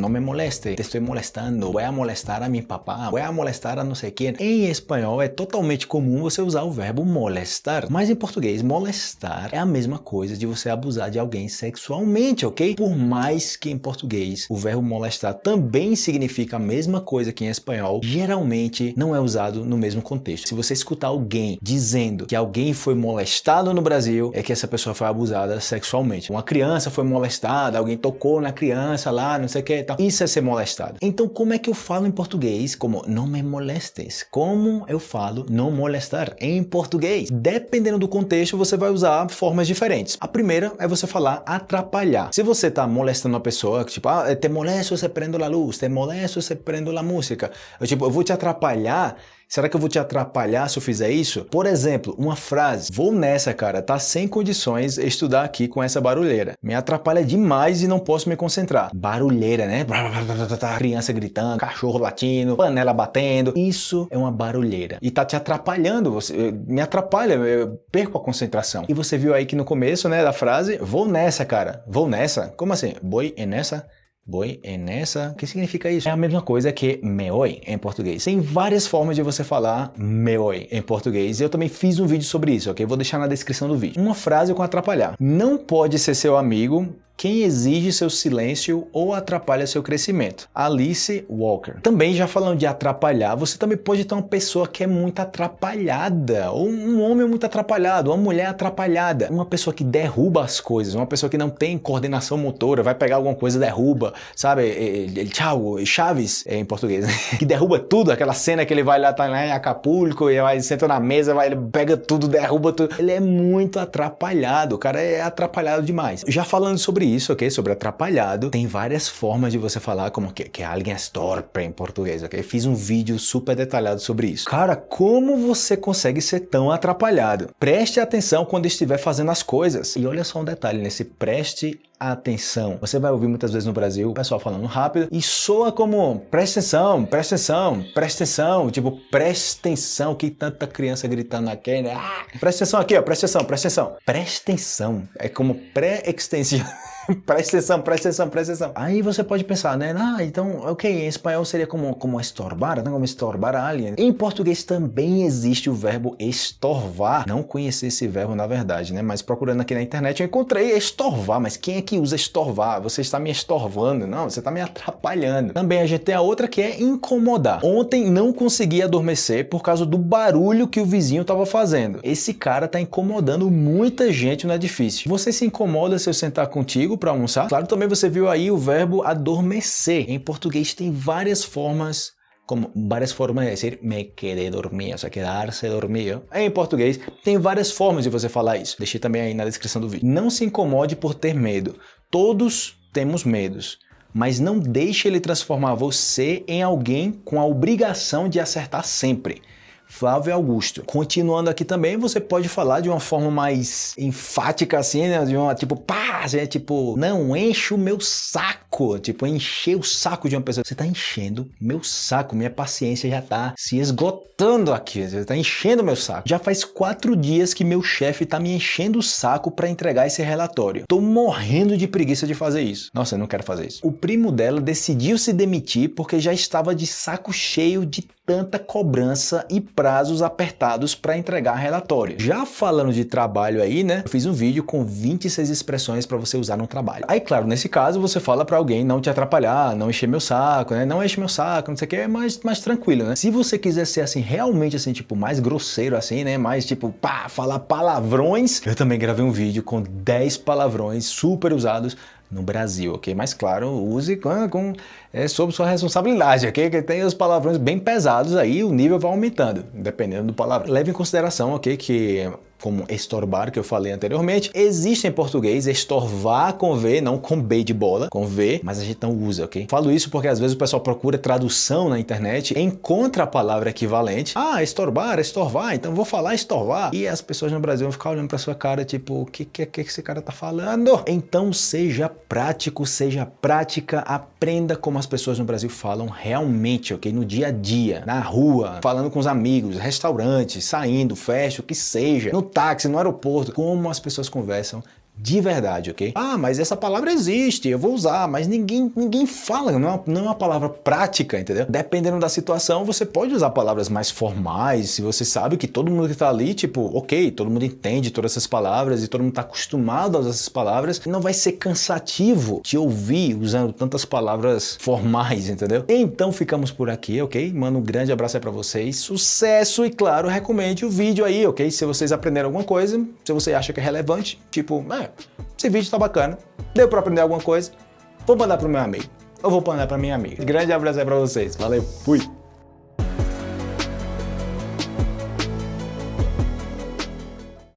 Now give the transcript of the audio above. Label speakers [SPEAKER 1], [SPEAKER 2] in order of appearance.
[SPEAKER 1] não me moleste, te estou molestando, vou a molestar a meu papá, vou a molestar a não sei quem. Em espanhol é totalmente comum você usar o verbo molestar, mas em português molestar é a mesma coisa de você abusar de alguém sexualmente, ok? Por mais que em português o verbo molestar também significa a mesma coisa que em espanhol, geralmente não é usado no mesmo contexto. Se você escutar alguém dizendo que alguém foi molestado no Brasil, é que essa pessoa foi abusada sexualmente. Uma criança foi molestada, alguém tocou na criança lá, não sei o que tal. Isso é ser molestado. Então como é que eu falo em português como não me molestes? Como eu falo não molestar em português? Dependendo do contexto, você vai usar formas diferentes. A primeira é você falar atrapalhar. Se você está molestando uma pessoa, tipo, ah, te molesto se prendo a luz, te molesto se prendo a música. Eu, tipo, eu vou te atrapalhar Será que eu vou te atrapalhar se eu fizer isso? Por exemplo, uma frase. Vou nessa, cara. Tá sem condições estudar aqui com essa barulheira. Me atrapalha demais e não posso me concentrar. Barulheira, né? Criança gritando, cachorro latindo, panela batendo. Isso é uma barulheira. E tá te atrapalhando. Você, me atrapalha, eu perco a concentração. E você viu aí que no começo, né, da frase, vou nessa, cara. Vou nessa. Como assim? Boi é nessa? Boi é nessa. O que significa isso? É a mesma coisa que meoi em português. Tem várias formas de você falar meoi em português. Eu também fiz um vídeo sobre isso, ok? Vou deixar na descrição do vídeo. Uma frase com atrapalhar. Não pode ser seu amigo quem exige seu silêncio ou atrapalha seu crescimento. Alice Walker. Também já falando de atrapalhar, você também pode ter uma pessoa que é muito atrapalhada, ou um homem muito atrapalhado, uma mulher atrapalhada, uma pessoa que derruba as coisas, uma pessoa que não tem coordenação motora, vai pegar alguma coisa derruba, sabe? Tchau, Chaves é em português, né? que derruba tudo, aquela cena que ele vai lá, tá lá em Acapulco, e vai, senta na mesa, vai, ele pega tudo, derruba tudo. Ele é muito atrapalhado, o cara é atrapalhado demais. Já falando sobre isso, ok? Sobre atrapalhado. Tem várias formas de você falar como que, que alguém é torpe em português, ok? Fiz um vídeo super detalhado sobre isso. Cara, como você consegue ser tão atrapalhado? Preste atenção quando estiver fazendo as coisas. E olha só um detalhe nesse preste atenção. Você vai ouvir muitas vezes no Brasil o pessoal falando rápido e soa como presta atenção, presta atenção, presta atenção, tipo presta atenção, que tanta criança gritando aqui, né? Ah, presta atenção aqui, ó, presta atenção, presta atenção. Presta atenção, é como pré-extensão. presta atenção, presta atenção, presta atenção. Aí você pode pensar, né? Ah, então, ok, em espanhol seria como, como estorbar, não como estorbar a alguém. Em português também existe o verbo estorvar. Não conheci esse verbo na verdade, né? Mas procurando aqui na internet eu encontrei estorvar. Mas quem é que usa estorvar? Você está me estorvando? Não, você está me atrapalhando. Também a gente tem a outra que é incomodar. Ontem não consegui adormecer por causa do barulho que o vizinho estava fazendo. Esse cara está incomodando muita gente no edifício. Você se incomoda se eu sentar contigo para almoçar? Claro, também você viu aí o verbo adormecer. Em português tem várias formas como várias formas de dizer me quedé dormir, ou seja, quedar-se dormido. Em português, tem várias formas de você falar isso. Deixei também aí na descrição do vídeo. Não se incomode por ter medo. Todos temos medos. Mas não deixe ele transformar você em alguém com a obrigação de acertar sempre. Flávio Augusto. Continuando aqui também, você pode falar de uma forma mais enfática assim, né? De uma tipo, pá, assim, é tipo, não enche o meu saco, tipo, encher o saco de uma pessoa. Você tá enchendo meu saco, minha paciência já tá se esgotando aqui, você tá enchendo meu saco. Já faz quatro dias que meu chefe tá me enchendo o saco para entregar esse relatório. Tô morrendo de preguiça de fazer isso. Nossa, eu não quero fazer isso. O primo dela decidiu se demitir porque já estava de saco cheio de tanta cobrança e prazos apertados para entregar relatório. Já falando de trabalho aí, né? Eu fiz um vídeo com 26 expressões para você usar no trabalho. Aí, claro, nesse caso você fala para alguém não te atrapalhar, não encher meu saco, né? Não enche meu saco, não sei o que, é mais, mais tranquilo, né? Se você quiser ser assim, realmente assim, tipo, mais grosseiro assim, né? Mais tipo, pá, falar palavrões. Eu também gravei um vídeo com 10 palavrões super usados no Brasil, ok? Mas claro, use com, com é, sob sua responsabilidade, ok? Que tem os palavrões bem pesados aí, o nível vai aumentando, dependendo do palavrão. Leve em consideração, ok, que como estorbar, que eu falei anteriormente. Existe em português estorvar com V, não com B de bola, com V, mas a gente não usa, ok? Falo isso porque às vezes o pessoal procura tradução na internet, encontra a palavra equivalente. Ah, estorbar, estorvar, então vou falar estorvar. E as pessoas no Brasil vão ficar olhando pra sua cara, tipo, o que, que, que esse cara tá falando? Então seja prático, seja prática, aprenda como as pessoas no Brasil falam realmente, ok? No dia a dia, na rua, falando com os amigos, restaurantes, saindo, festa, o que seja, no táxi, no aeroporto, como as pessoas conversam de verdade, ok? Ah, mas essa palavra existe, eu vou usar, mas ninguém, ninguém fala, não é, não é uma palavra prática, entendeu? Dependendo da situação, você pode usar palavras mais formais, se você sabe que todo mundo que tá ali, tipo, ok, todo mundo entende todas essas palavras e todo mundo tá acostumado a usar essas palavras, não vai ser cansativo te ouvir usando tantas palavras formais, entendeu? Então ficamos por aqui, ok? Mano, um grande abraço aí pra vocês, sucesso e claro, recomende o vídeo aí, ok? Se vocês aprenderam alguma coisa, se você acha que é relevante, tipo, é, esse vídeo tá bacana, deu pra aprender alguma coisa, vou mandar pro meu amigo. Eu vou mandar pra minha amiga. Grande abraço aí pra vocês. Valeu, fui!